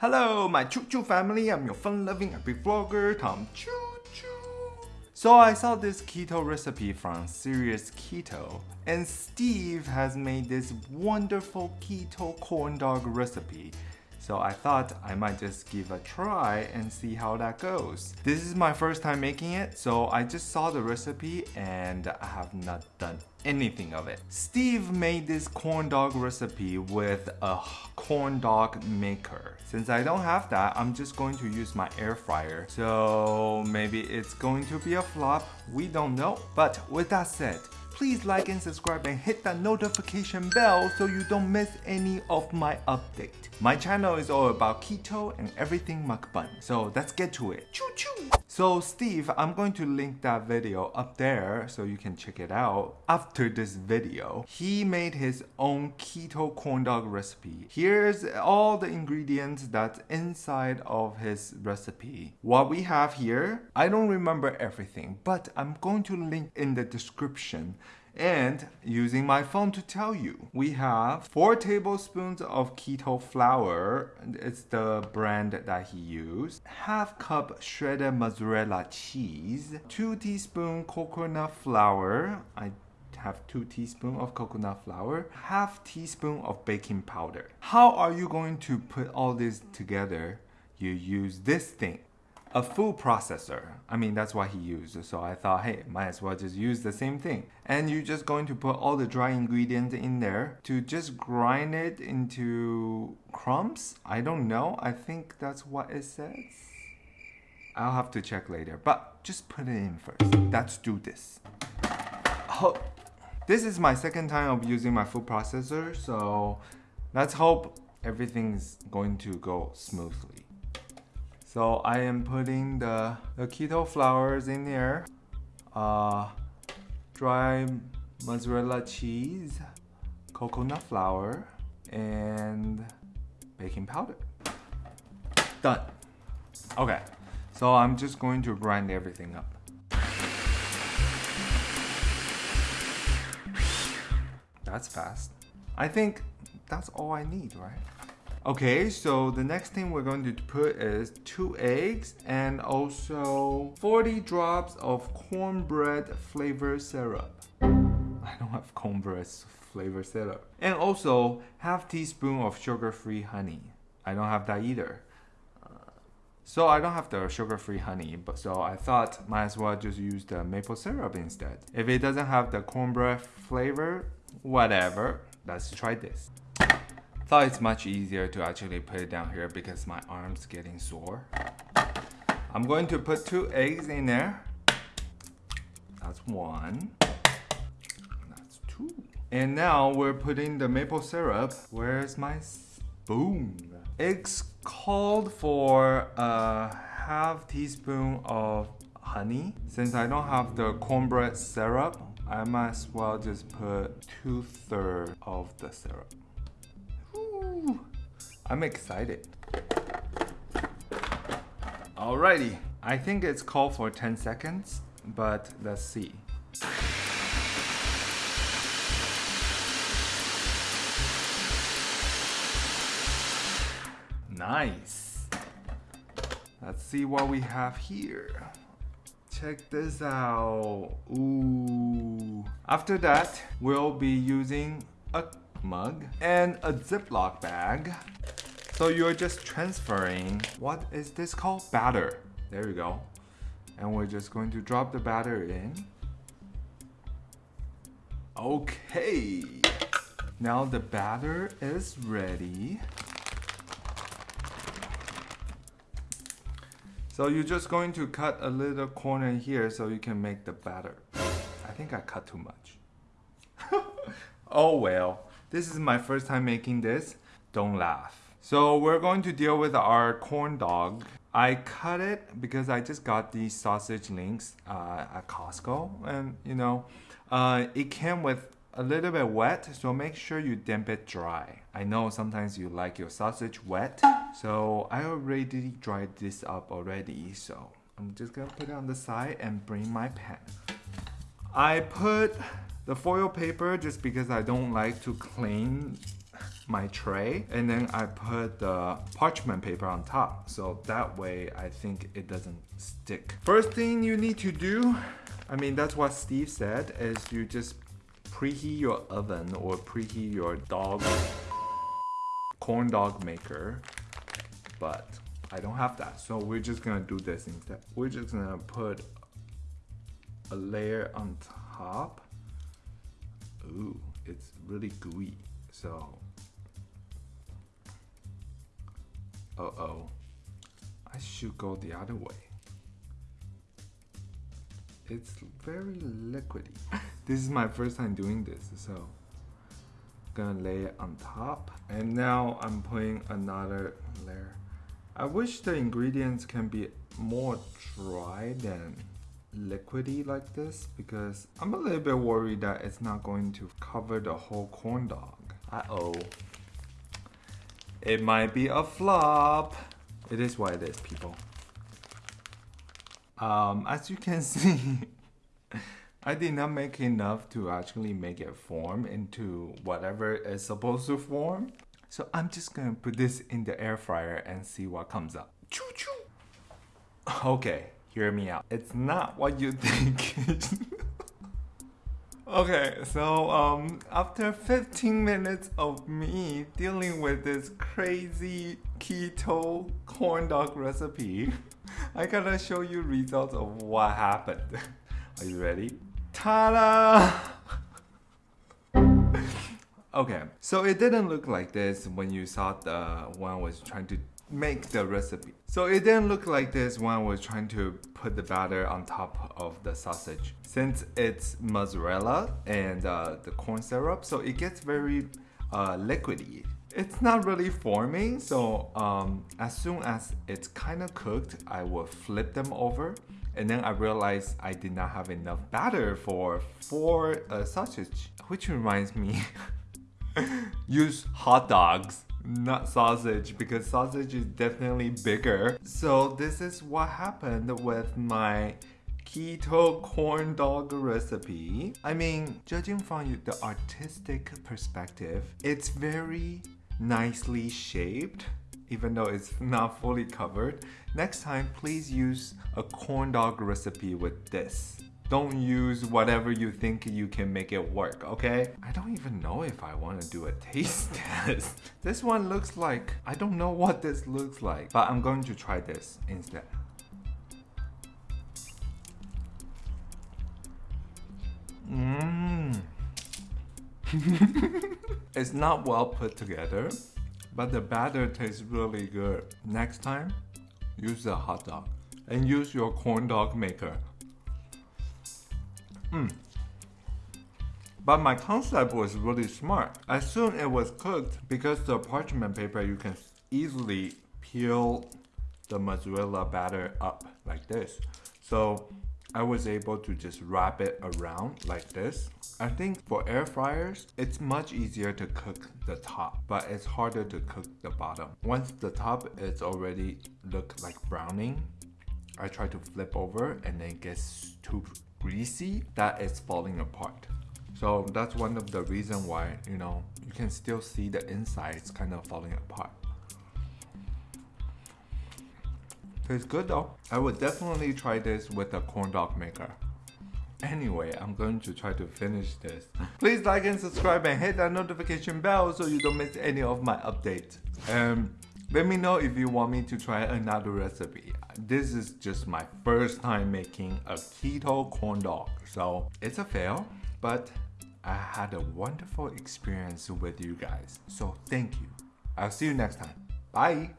Hello, my Choo Choo family. I'm your fun-loving happy vlogger, Tom Choo Choo. So I saw this keto recipe from Serious Keto, and Steve has made this wonderful keto corn dog recipe. So I thought I might just give a try and see how that goes. This is my first time making it, so I just saw the recipe and I have not done anything of it. Steve made this corn dog recipe with a corn dog maker. Since I don't have that, I'm just going to use my air fryer. So maybe it's going to be a flop, we don't know. But with that said, please like and subscribe and hit that notification bell so you don't miss any of my update. My channel is all about keto and everything mukbang, so let's get to it. Choo choo! So Steve, I'm going to link that video up there so you can check it out after this video. He made his own keto corn dog recipe. Here's all the ingredients that's inside of his recipe. What we have here, I don't remember everything, but I'm going to link in the description and using my phone to tell you. We have 4 tablespoons of keto flour, it's the brand that he used, half cup shredded mozzarella cheese, 2 teaspoon coconut flour, I have 2 teaspoon of coconut flour, half teaspoon of baking powder. How are you going to put all this together? You use this thing a food processor. I mean, that's what he used. So I thought, hey, might as well just use the same thing. And you're just going to put all the dry ingredients in there to just grind it into crumbs. I don't know. I think that's what it says. I'll have to check later, but just put it in first. Let's do this. Oh, this is my second time of using my food processor, so let's hope everything's going to go smoothly. So I am putting the, the keto flours in there, uh, dry mozzarella cheese, coconut flour, and baking powder. Done. Okay, so I'm just going to grind everything up. That's fast. I think that's all I need, right? Okay, so the next thing we're going to put is two eggs and also 40 drops of cornbread flavor syrup. I don't have cornbread flavor syrup. And also half teaspoon of sugar-free honey. I don't have that either. Uh, so I don't have the sugar-free honey, but so I thought might as well just use the maple syrup instead. If it doesn't have the cornbread flavor, whatever, let's try this. Thought it's much easier to actually put it down here because my arm's getting sore. I'm going to put two eggs in there. That's one. That's two. And now we're putting the maple syrup. Where's my spoon? It's called for a half teaspoon of honey. Since I don't have the cornbread syrup, I might as well just put two thirds of the syrup. I'm excited. Alrighty, I think it's called for 10 seconds, but let's see. Nice. Let's see what we have here. Check this out. Ooh. After that, we'll be using a mug and a Ziploc bag. So you're just transferring, what is this called? Batter. There you go. And we're just going to drop the batter in. Okay. Now the batter is ready. So you're just going to cut a little corner here so you can make the batter. I think I cut too much. oh well. This is my first time making this. Don't laugh. So we're going to deal with our corn dog. I cut it because I just got these sausage links uh, at Costco and you know uh, it came with a little bit wet so make sure you damp it dry. I know sometimes you like your sausage wet so I already dried this up already so I'm just gonna put it on the side and bring my pan. I put the foil paper just because I don't like to clean my tray and then I put the parchment paper on top. So that way I think it doesn't stick. First thing you need to do, I mean that's what Steve said, is you just preheat your oven or preheat your dog corn dog maker. But I don't have that. So we're just gonna do this instead. We're just gonna put a layer on top. Ooh, it's really gooey. So, uh-oh, I should go the other way. It's very liquidy. this is my first time doing this, so gonna lay it on top. And now I'm putting another layer. I wish the ingredients can be more dry than liquidy like this because I'm a little bit worried that it's not going to cover the whole corn dog. Uh-oh. It might be a flop. It is what it is, people. Um, as you can see, I did not make enough to actually make it form into whatever it's supposed to form. So I'm just gonna put this in the air fryer and see what comes up. Choo choo. Okay, hear me out. It's not what you think. okay, so um, after 15 minutes of me dealing with this crazy keto corn dog recipe, I gotta show you results of what happened. Are you ready? Ta-da! Okay, so it didn't look like this when you saw the I was trying to make the recipe. So it didn't look like this when I was trying to put the batter on top of the sausage. Since it's mozzarella and uh, the corn syrup, so it gets very uh, liquidy. It's not really forming, so um, as soon as it's kind of cooked, I will flip them over. And then I realized I did not have enough batter for four uh, sausage, which reminds me use hot dogs not sausage because sausage is definitely bigger. So this is what happened with my keto corn dog recipe. I mean, judging from the artistic perspective, it's very nicely shaped even though it's not fully covered. Next time, please use a corn dog recipe with this. Don't use whatever you think you can make it work, okay? I don't even know if I want to do a taste test. This one looks like, I don't know what this looks like, but I'm going to try this instead. Mmm. it's not well put together, but the batter tastes really good. Next time, use a hot dog and use your corn dog maker. Mm. But my concept was really smart. As soon as it was cooked, because the parchment paper, you can easily peel the mozzarella batter up like this. So I was able to just wrap it around like this. I think for air fryers, it's much easier to cook the top, but it's harder to cook the bottom. Once the top is already look like browning, I try to flip over and then it gets too greasy that is falling apart. So that's one of the reason why, you know, you can still see the insides kind of falling apart. Tastes good though. I would definitely try this with a corn dog maker. Anyway, I'm going to try to finish this. Please like and subscribe and hit that notification bell so you don't miss any of my updates. And let me know if you want me to try another recipe this is just my first time making a keto corn dog. So it's a fail, but I had a wonderful experience with you guys. So thank you. I'll see you next time. Bye.